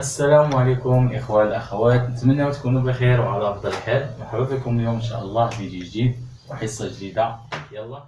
السلام عليكم إخوان الأخوات. نتمنى تكونوا بخير وعلى أفضل حال مرحبا بكم اليوم إن شاء الله فيديو جديد وحصة جديدة. يلا.